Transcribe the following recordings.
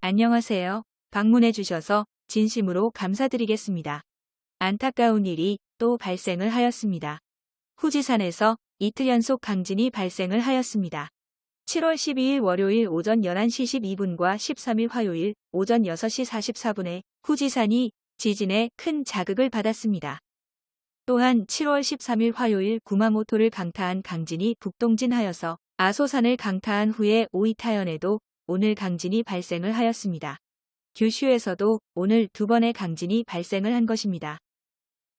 안녕하세요. 방문해 주셔서 진심으로 감사드리겠습니다. 안타까운 일이 또 발생을 하였습니다. 후지산에서 이틀 연속 강진이 발생을 하였습니다. 7월 12일 월요일 오전 11시 12분과 13일 화요일 오전 6시 44분에 후지산이 지진에 큰 자극을 받았습니다. 또한 7월 13일 화요일 구마모토를 강타한 강진이 북동진하여서 아소산을 강타한 후에 오이타현에도 오늘 강진이 발생을 하였습니다. 규슈에서도 오늘 두 번의 강진이 발생을 한 것입니다.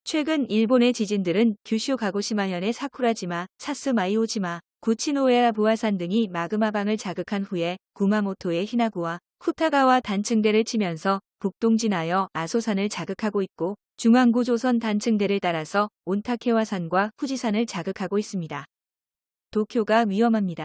최근 일본의 지진들은 규슈 가고시마현의 사쿠라지마, 사스마이오지마, 구치노에라 부하산 등이 마그마방을 자극한 후에 구마모토의 히나구와 후타가와 단층대를 치면서 북동진하여 아소산을 자극하고 있고 중앙구 조선 단층대를 따라서 온타케와산과 후지산을 자극하고 있습니다. 도쿄가 위험합니다.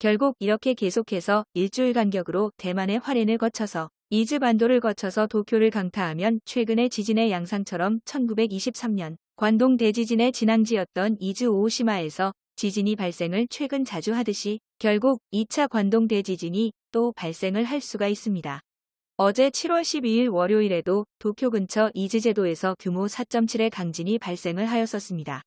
결국 이렇게 계속해서 일주일 간격으로 대만의 화롄을 거쳐서 이즈 반도를 거쳐서 도쿄를 강타하면 최근의 지진의 양상처럼 1923년 관동 대지진의 진앙지였던 이즈 오시마에서 지진이 발생을 최근 자주 하듯이 결국 2차 관동 대지진이 또 발생을 할 수가 있습니다. 어제 7월 12일 월요일에도 도쿄 근처 이즈제도에서 규모 4.7의 강진이 발생을 하였었습니다.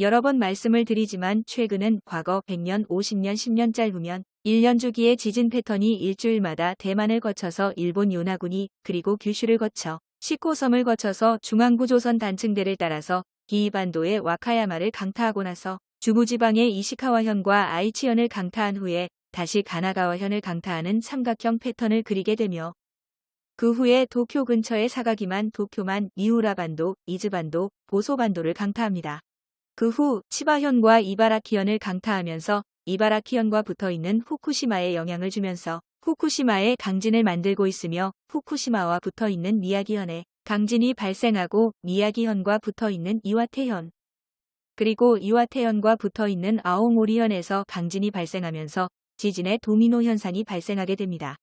여러 번 말씀을 드리지만 최근은 과거 100년, 50년, 10년 짧으면 1년 주기의 지진 패턴이 일주일마다 대만을 거쳐서 일본 요나군이 그리고 규슈를 거쳐 시코섬을 거쳐서 중앙구조선 단층대를 따라서 기이반도의 와카야마를 강타하고 나서 중부지방의 이시카와현과 아이치현을 강타한 후에 다시 가나가와현을 강타하는 삼각형 패턴을 그리게 되며 그 후에 도쿄 근처의 사가기만 도쿄만 미우라반도, 이즈반도, 보소반도를 강타합니다. 그 후 치바현과 이바라키현을 강타하면서 이바라키현과 붙어있는 후쿠시마에 영향을 주면서 후쿠시마에 강진을 만들고 있으며 후쿠시마와 붙어있는 미야기현에 강진이 발생하고 미야기현과 붙어있는 이와테현 그리고 이와테현과 붙어있는 아오모리현에서 강진이 발생하면서 지진의 도미노 현상이 발생하게 됩니다.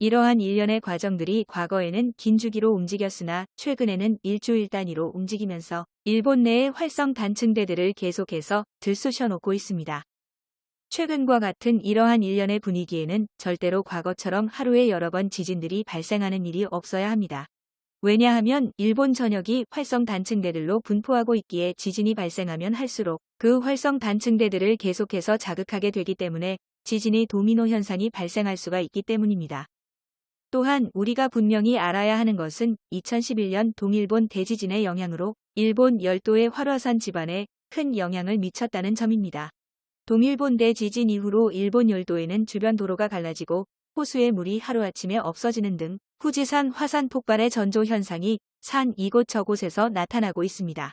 이러한 일련의 과정들이 과거에는 긴 주기로 움직였으나 최근에는 일주일 단위로 움직이면서 일본 내의 활성 단층대들을 계속해서 들쑤셔놓고 있습니다. 최근과 같은 이러한 일련의 분위기에는 절대로 과거처럼 하루에 여러 번 지진들이 발생하는 일이 없어야 합니다. 왜냐하면 일본 전역이 활성 단층대들로 분포하고 있기에 지진이 발생하면 할수록 그 활성 단층대들을 계속해서 자극하게 되기 때문에 지진의 도미노 현상이 발생할 수가 있기 때문입니다. 또한 우리가 분명히 알아야 하는 것은 2011년 동일본 대지진의 영향으로 일본 열도의 활화산 지반에 큰 영향을 미쳤다는 점입니다. 동일본 대지진 이후로 일본 열도에는 주변 도로가 갈라지고 호수의 물이 하루아침에 없어지는 등 후지산 화산 폭발의 전조 현상이 산 이곳저곳에서 나타나고 있습니다.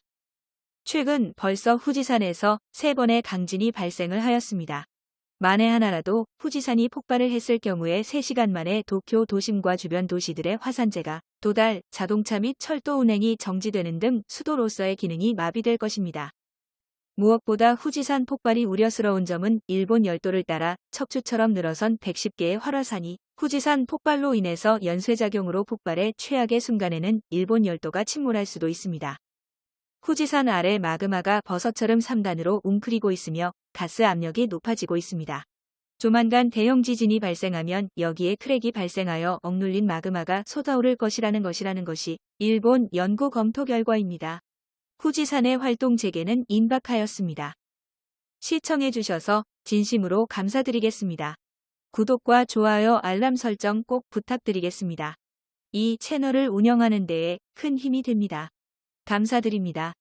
최근 벌써 후지산에서 세 번의 강진이 발생을 하였습니다. 만에 하나라도 후지산이 폭발을 했을 경우에 3시간 만에 도쿄 도심과 주변 도시들의 화산재가 도달, 자동차 및 철도 운행이 정지되는 등 수도로서의 기능이 마비될 것입니다. 무엇보다 후지산 폭발이 우려스러운 점은 일본 열도를 따라 척추처럼 늘어선 110개의 활화산이 후지산 폭발로 인해서 연쇄작용으로 폭발해 최악의 순간에는 일본 열도가 침몰할 수도 있습니다. 후지산 아래 마그마가 버섯처럼 3단으로 웅크리고 있으며 가스 압력이 높아지고 있습니다. 조만간 대형 지진이 발생하면 여기에 크랙이 발생하여 억눌린 마그마가 쏟아오를 것이라는 것이라는 것이 일본 연구 검토 결과입니다. 후지산의 활동 재개는 임박하였습니다. 시청해주셔서 진심으로 감사드리겠습니다. 구독과 좋아요 알람 설정 꼭 부탁드리겠습니다. 이 채널을 운영하는 데에 큰 힘이 됩니다. 감사드립니다.